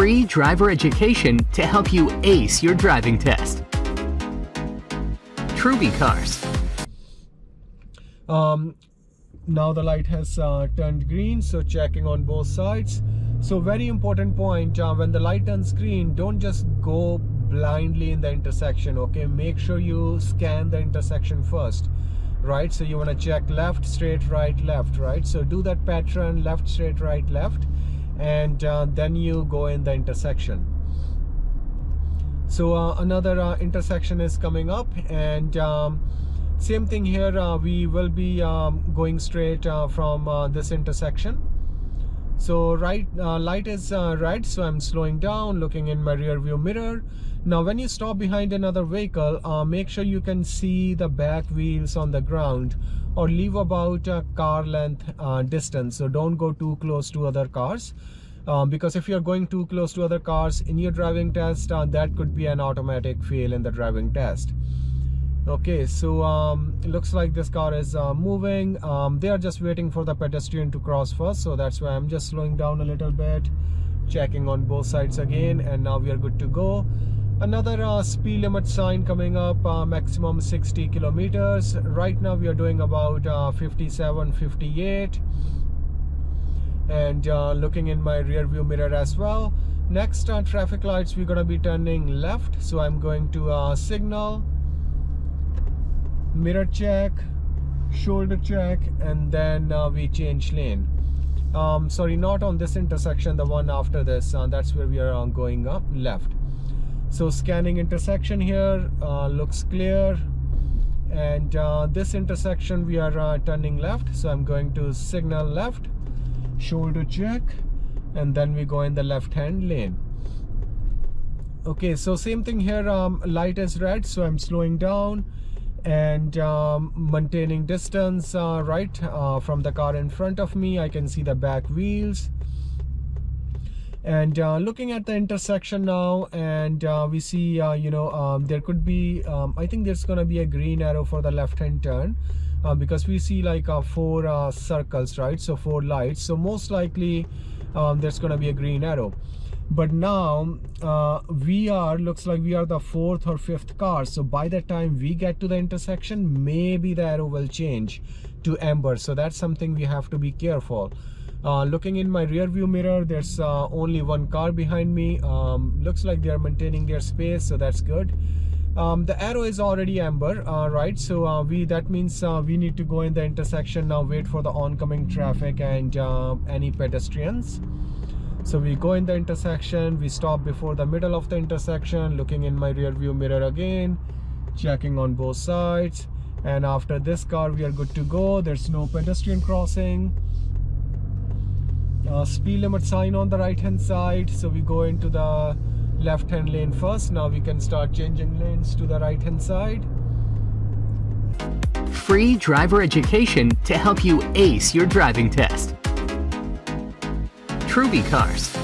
free driver education to help you ace your driving test. Trubicars. Um, now the light has uh, turned green, so checking on both sides. So very important point, uh, when the light turns green, don't just go blindly in the intersection, okay? Make sure you scan the intersection first, right? So you wanna check left, straight, right, left, right? So do that pattern, left, straight, right, left and uh, then you go in the intersection. So uh, another uh, intersection is coming up and um, same thing here uh, we will be um, going straight uh, from uh, this intersection so right light is red so I'm slowing down looking in my rear view mirror. Now when you stop behind another vehicle make sure you can see the back wheels on the ground or leave about a car length uh, distance. So don't go too close to other cars um, because if you're going too close to other cars in your driving test uh, that could be an automatic fail in the driving test okay so um, it looks like this car is uh, moving. Um, they are just waiting for the pedestrian to cross first so that's why I'm just slowing down a little bit checking on both sides again and now we are good to go. Another uh, speed limit sign coming up uh, maximum 60 kilometers. Right now we are doing about uh, 57 58 and uh, looking in my rear view mirror as well. Next uh, traffic lights we're gonna be turning left so I'm going to uh, signal mirror check shoulder check and then we change lane. Um, sorry not on this intersection the one after this that's where we are going up left. So scanning intersection here uh, looks clear. And uh, this intersection we are uh, turning left. So I'm going to signal left shoulder check and then we go in the left hand lane. Okay so same thing here um, light is red so I'm slowing down and um, maintaining distance uh, right uh, from the car in front of me. I can see the back wheels. And uh, looking at the intersection now and uh, we see uh, you know um, there could be um, I think there's gonna be a green arrow for the left hand turn uh, because we see like four circles right? So four lights. So most likely um, there's gonna be a green arrow but now we are looks like we are the fourth or fifth car. So by the time we get to the intersection maybe the arrow will change to amber. So that's something we have to be careful. Uh, looking in my rear view mirror there's uh, only one car behind me. Um, looks like they are maintaining their space so that's good. Um, the arrow is already amber uh, right? So uh, we that means uh, we need to go in the intersection now wait for the oncoming traffic and uh, any pedestrians so we go in the intersection we stop before the middle of the intersection looking in my rear view mirror again checking on both sides. And after this car we are good to go. There's no pedestrian crossing. Uh, speed limit sign on the right hand side. So we go into the left hand lane first. Now we can start changing lanes to the right hand side. Free driver education to help you ace your driving test Trubicars